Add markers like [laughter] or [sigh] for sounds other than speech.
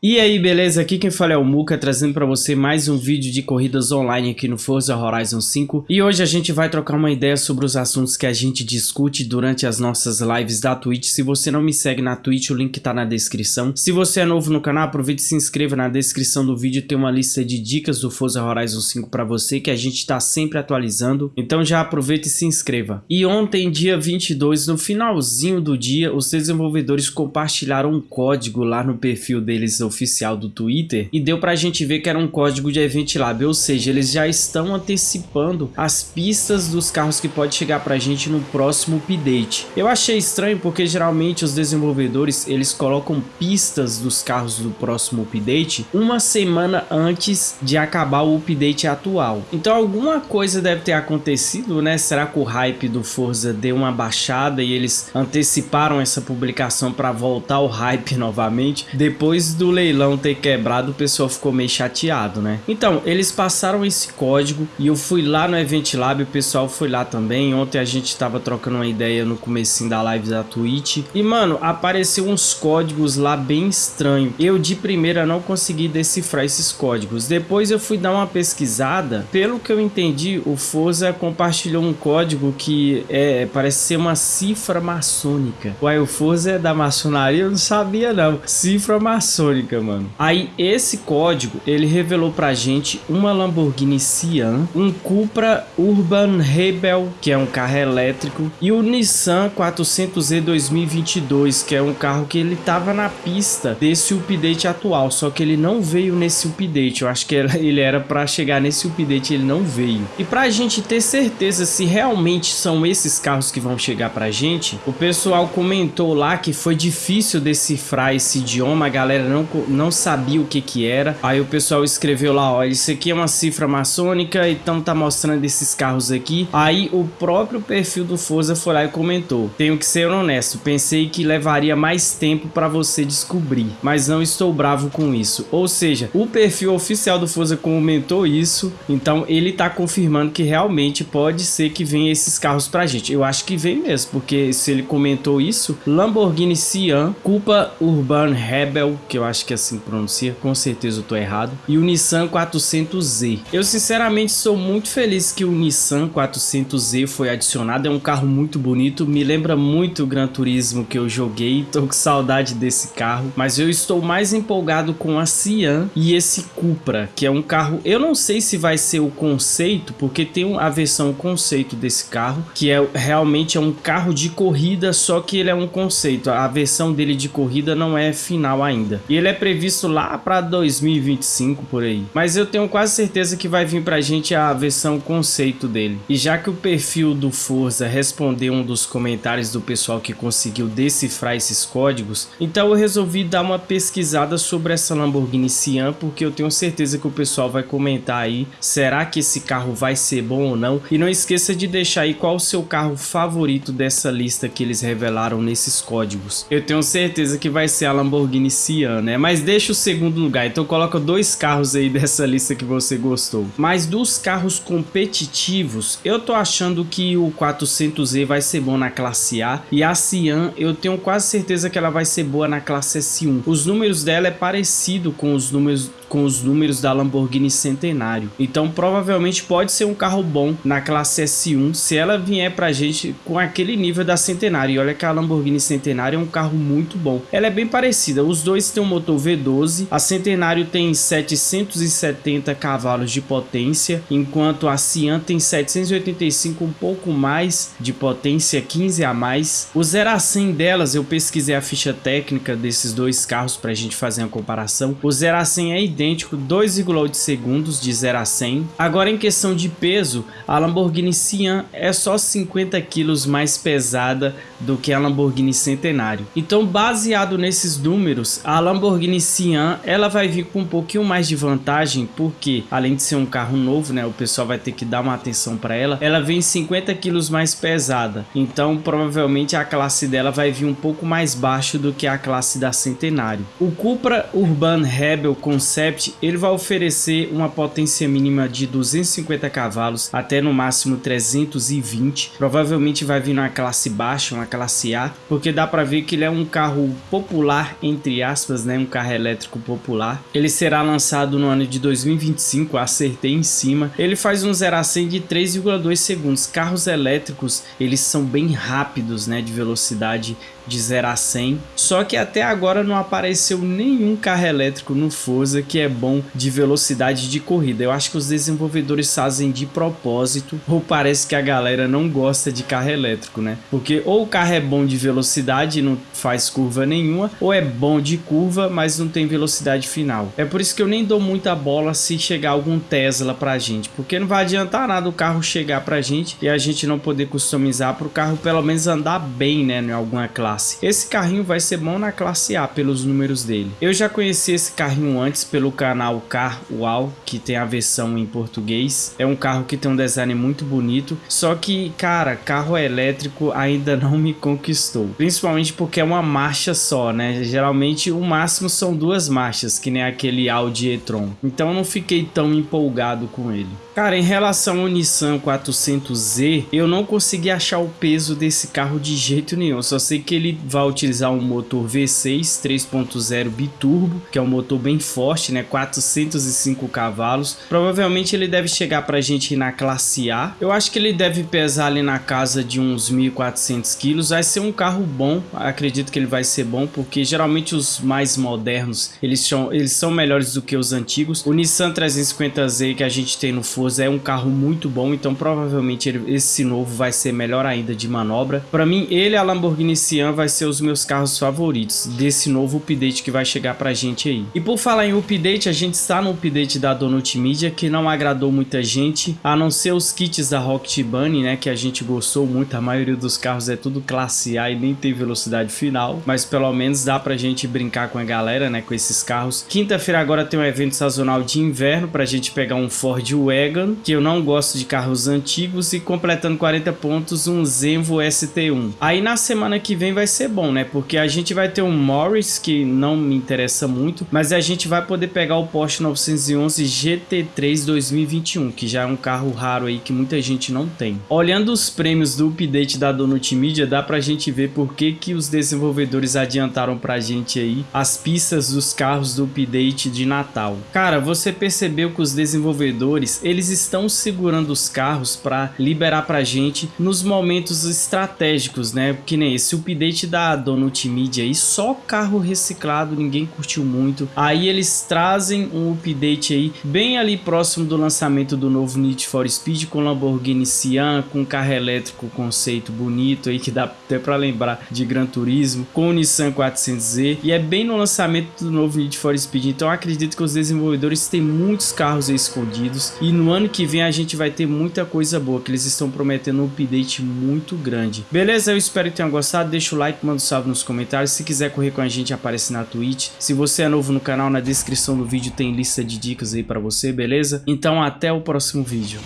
E aí, beleza? Aqui quem fala é o Muka, trazendo para você mais um vídeo de corridas online aqui no Forza Horizon 5. E hoje a gente vai trocar uma ideia sobre os assuntos que a gente discute durante as nossas lives da Twitch. Se você não me segue na Twitch, o link tá na descrição. Se você é novo no canal, aproveite e se inscreva na descrição do vídeo. Tem uma lista de dicas do Forza Horizon 5 para você que a gente tá sempre atualizando. Então já aproveite e se inscreva. E ontem, dia 22, no finalzinho do dia, os desenvolvedores compartilharam um código lá no perfil deles oficial do Twitter e deu pra gente ver que era um código de Event Lab, ou seja, eles já estão antecipando as pistas dos carros que pode chegar pra gente no próximo update. Eu achei estranho porque geralmente os desenvolvedores eles colocam pistas dos carros do próximo update uma semana antes de acabar o update atual. Então alguma coisa deve ter acontecido, né? Será que o hype do Forza deu uma baixada e eles anteciparam essa publicação para voltar o hype [laughs] novamente depois do leilão ter quebrado, o pessoal ficou meio chateado, né? Então, eles passaram esse código e eu fui lá no Event Lab, o pessoal foi lá também. Ontem a gente tava trocando uma ideia no comecinho da live da Twitch. E, mano, apareceu uns códigos lá bem estranhos. Eu, de primeira, não consegui decifrar esses códigos. Depois eu fui dar uma pesquisada. Pelo que eu entendi, o Forza compartilhou um código que é, parece ser uma cifra maçônica. Uai, o Forza é da maçonaria? Eu não sabia, não. Cifra maçônica mano. Aí esse código, ele revelou pra gente uma Lamborghini Sian, um Cupra Urban Rebel, que é um carro elétrico, e o Nissan 400Z 2022, que é um carro que ele tava na pista desse update atual, só que ele não veio nesse update. Eu acho que ele era pra chegar nesse update, ele não veio. E pra gente ter certeza se realmente são esses carros que vão chegar pra gente, o pessoal comentou lá que foi difícil decifrar esse idioma, a galera não não sabia o que que era. Aí o pessoal escreveu lá, ó, isso aqui é uma cifra maçônica, então tá mostrando esses carros aqui. Aí o próprio perfil do Forza foi lá e comentou, tenho que ser honesto, pensei que levaria mais tempo para você descobrir, mas não estou bravo com isso. Ou seja, o perfil oficial do Forza comentou isso, então ele tá confirmando que realmente pode ser que venha esses carros pra gente. Eu acho que vem mesmo, porque se ele comentou isso, Lamborghini Sian, Culpa Urban Rebel, que eu acho que assim pronuncia, com certeza eu tô errado, e o Nissan 400Z. Eu sinceramente sou muito feliz que o Nissan 400Z foi adicionado, é um carro muito bonito, me lembra muito o Gran Turismo que eu joguei, tô com saudade desse carro, mas eu estou mais empolgado com a Sian e esse Cupra, que é um carro, eu não sei se vai ser o conceito, porque tem a versão conceito desse carro, que é realmente é um carro de corrida, só que ele é um conceito, a versão dele de corrida não é final ainda. E ele é previsto lá para 2025 por aí. Mas eu tenho quase certeza que vai vir pra gente a versão conceito dele. E já que o perfil do Forza respondeu um dos comentários do pessoal que conseguiu decifrar esses códigos, então eu resolvi dar uma pesquisada sobre essa Lamborghini Sian, porque eu tenho certeza que o pessoal vai comentar aí, será que esse carro vai ser bom ou não? E não esqueça de deixar aí qual o seu carro favorito dessa lista que eles revelaram nesses códigos. Eu tenho certeza que vai ser a Lamborghini Sian, né? Mas deixa o segundo lugar, então coloca dois carros aí [laughs] dessa lista que você gostou. Mas dos carros competitivos, eu tô achando que o 400Z vai ser bom na classe A e a Cian eu tenho quase certeza que ela vai ser boa na classe S1. Os números dela é parecido com os números com os números da Lamborghini Centenário. Então provavelmente pode ser um carro bom na classe S1 se ela vier pra gente com aquele nível da Centenário. E olha que a Lamborghini Centenário é um carro muito bom. Ela é bem parecida, os dois têm um motor V12, a Centenário tem 770 cavalos de potência, enquanto a Cian tem 785, um pouco mais de potência, 15 a mais. O 0 a 100 delas, eu pesquisei a ficha técnica desses dois carros pra gente fazer uma comparação. O 0 a 100 é idêntico, 2,8 segundos de 0 a 100. Agora em questão de peso, a Lamborghini Sian é só 50 quilos mais pesada do que a Lamborghini Centenário. Então baseado nesses números, a Lamborghini Sian ela vai vir com um pouquinho mais de vantagem, porque além de ser um carro novo, né, o pessoal vai ter que dar uma atenção para ela, ela vem 50 quilos mais pesada. Então provavelmente a classe dela vai vir um pouco mais baixo do que a classe da Centenário. O Cupra Urban Rebel Concept ele vai oferecer uma potência mínima de 250 cavalos até no máximo 320. Provavelmente vai vir uma classe baixa, uma classe A, porque dá para ver que ele é um carro popular entre aspas, né, um carro elétrico popular. Ele será lançado no ano de 2025, acertei em cima. Ele faz um 0 a 100 de 3,2 segundos. Carros elétricos, eles são bem rápidos, né, de velocidade de 0 a 100. Só que até agora não apareceu nenhum carro elétrico no Forza que é bom de velocidade de corrida. Eu acho que os desenvolvedores fazem de propósito ou parece que a galera não gosta de carro elétrico, né? Porque ou o carro é bom de velocidade e não faz curva nenhuma, ou é bom de curva, mas não tem velocidade final. É por isso que eu nem dou muita bola se chegar algum Tesla pra gente, porque não vai adiantar nada o carro chegar pra gente e a gente não poder customizar para o carro pelo menos andar bem, né, em alguma classe classe. Esse carrinho vai ser bom na classe A pelos números dele. Eu já conheci esse carrinho antes pelo canal Car Wow, que tem a versão em português. É um carro que tem um design muito bonito, só que, cara, carro elétrico ainda [laughs] não me conquistou. Principalmente porque é uma marcha só, né? Geralmente o máximo são duas marchas, que nem aquele Audi e-tron. Então não fiquei tão empolgado com ele. Cara, em relação ao Nissan 400Z, eu não consegui achar o peso desse carro de jeito nenhum. Só sei que ele vai utilizar um motor V6 3.0 biturbo, que é um motor bem forte, né? 405 cavalos. Provavelmente ele deve chegar pra gente na classe A. Eu acho que ele deve pesar ali na casa de uns 1.400 quilos. Vai ser um carro bom, acredito que ele vai ser bom, porque geralmente os mais modernos, eles são, eles são melhores do que os antigos. O Nissan 350Z que a gente tem no Forza é um carro muito bom, então provavelmente ele, esse novo vai ser melhor ainda de manobra. Para mim, ele e a Lamborghini Sian vai ser os meus carros favoritos desse novo update que vai chegar pra gente aí. E por falar em update, a gente está no update da Donut Media que não agradou muita gente, a não ser os kits da Rocket Bunny, né, que a gente gostou muito, a maioria dos carros é tudo classe A e nem tem velocidade final, mas pelo menos dá pra gente brincar com a galera, né, com esses carros. Quinta-feira agora tem um evento sazonal de inverno pra gente pegar um Ford Wagon que eu não gosto de carros antigos, e completando 40 pontos, um Zenvo ST1. Aí na semana que vem vai ser bom, né? Porque a gente vai ter um Morris, que não me interessa muito, mas a gente vai poder pegar o Porsche 911 GT3 2021, que já é um carro raro aí que muita gente não tem. Olhando os prêmios do update da Donut Media, dá pra gente ver por que, que os desenvolvedores adiantaram pra gente aí as pistas dos carros do update de Natal. Cara, você percebeu que os desenvolvedores, eles estão segurando os carros para liberar para gente nos momentos estratégicos, né? Que nem esse update da Donut Media aí, só carro reciclado, ninguém curtiu muito. Aí eles trazem um update aí bem ali próximo do lançamento do novo Need for Speed com Lamborghini Sian, com carro elétrico conceito bonito aí que dá até para lembrar de Gran Turismo, com o Nissan 400Z e é bem no lançamento do novo Need for Speed. Então acredito que os desenvolvedores têm muitos carros escondidos e no ano que vem a gente vai ter muita coisa boa, que eles estão prometendo um update muito grande. Beleza? Eu espero que tenham gostado, deixa o like, manda um salve nos comentários, se quiser correr com a gente aparece na Twitch. Se você é novo no canal, na descrição do vídeo tem lista de dicas aí pra você, beleza? Então até o próximo vídeo.